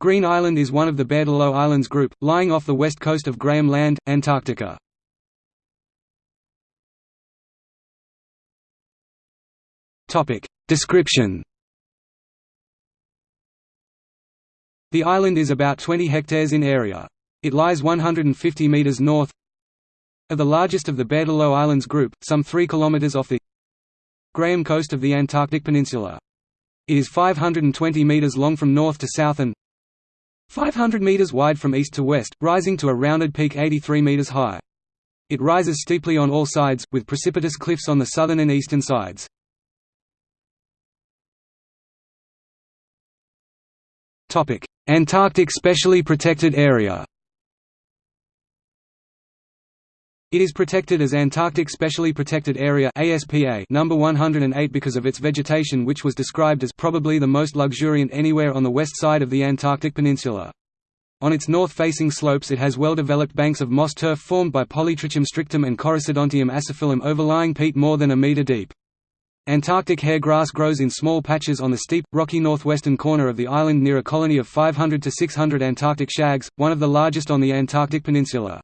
Green Island is one of the Berthelot Islands group, lying off the west coast of Graham Land, Antarctica. Description The island is about 20 hectares in area. It lies 150 metres north of the largest of the Berthelot Islands group, some 3 kilometres off the Graham coast of the Antarctic Peninsula. It is 520 metres long from north to south and 500 metres wide from east to west, rising to a rounded peak 83 metres high. It rises steeply on all sides, with precipitous cliffs on the southern and eastern sides. Antarctic Specially Protected Area It is protected as Antarctic Specially Protected Area ASPA number 108 because of its vegetation which was described as probably the most luxuriant anywhere on the west side of the Antarctic Peninsula. On its north-facing slopes it has well-developed banks of moss turf formed by Polytrichum strictum and Chorisodontium aciphyllum overlying peat more than a metre deep. Antarctic hair grass grows in small patches on the steep, rocky northwestern corner of the island near a colony of 500 to 600 Antarctic shags, one of the largest on the Antarctic Peninsula.